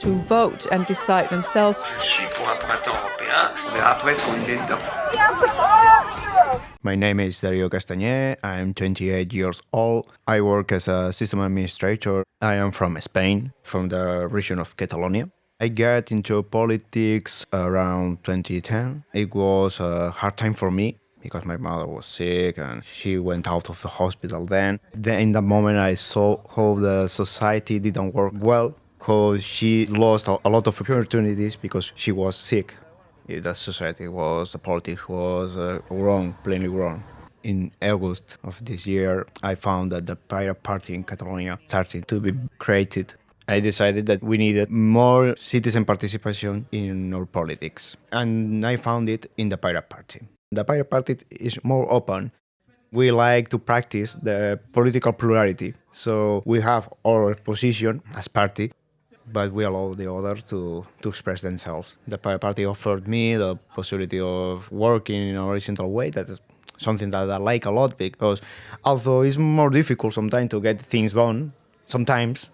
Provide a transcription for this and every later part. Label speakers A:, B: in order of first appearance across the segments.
A: to vote and decide themselves.
B: Je suis pour un printemps européen. On verra après ce qu'on y met dedans.
C: My name is Dario Castañé. I'm 28 years old. I work as a system administrator. I am from Spain, from the region of Catalonia. I got into politics around 2010. It was a hard time for me because my mother was sick and she went out of the hospital then. Then in that moment I saw how the society didn't work well, how she lost a lot of opportunities because she was sick. The society was, the politics was uh, wrong, plainly wrong. In August of this year, I found that the Pirate Party in Catalonia started to be created I decided that we needed more citizen participation in our politics. And I found it in the Pirate Party. The Pirate Party is more open. We like to practice the political plurality. So we have our position as party, but we allow the others to, to express themselves. The Party offered me the possibility of working in a horizontal way. That is something that I like a lot because although it's more difficult sometimes to get things done, sometimes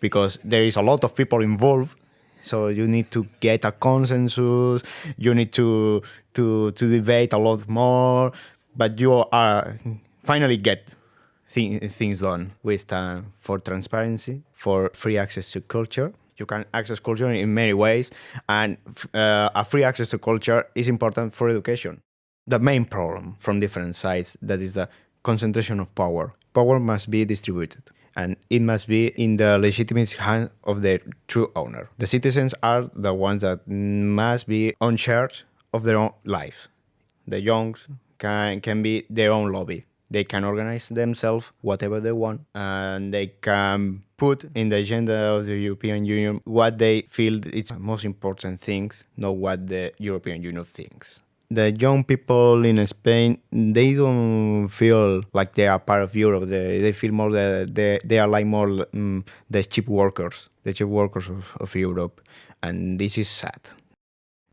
C: because there is a lot of people involved so you need to get a consensus you need to to to debate a lot more but you are finally get th things done with time for transparency for free access to culture you can access culture in many ways and uh, a free access to culture is important for education the main problem from different sides that is the concentration of power power must be distributed and it must be in the legitimate hands of the true owner. The citizens are the ones that must be on charge of their own life. The young can, can be their own lobby. They can organize themselves whatever they want and they can put in the agenda of the European Union what they feel it's most important things, not what the European Union thinks the young people in Spain they don't feel like they are part of Europe. They, they feel more that they, they are like more um, the cheap workers, the cheap workers of, of Europe, and this is sad.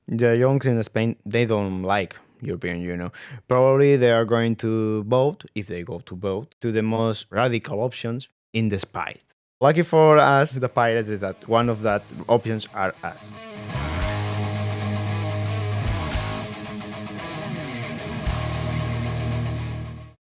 C: The youngs in Spain they don't like European Union. Probably they are going to vote if they go to vote to the most radical options in the spite. Lucky for us, the pirates, is that one of that options are us.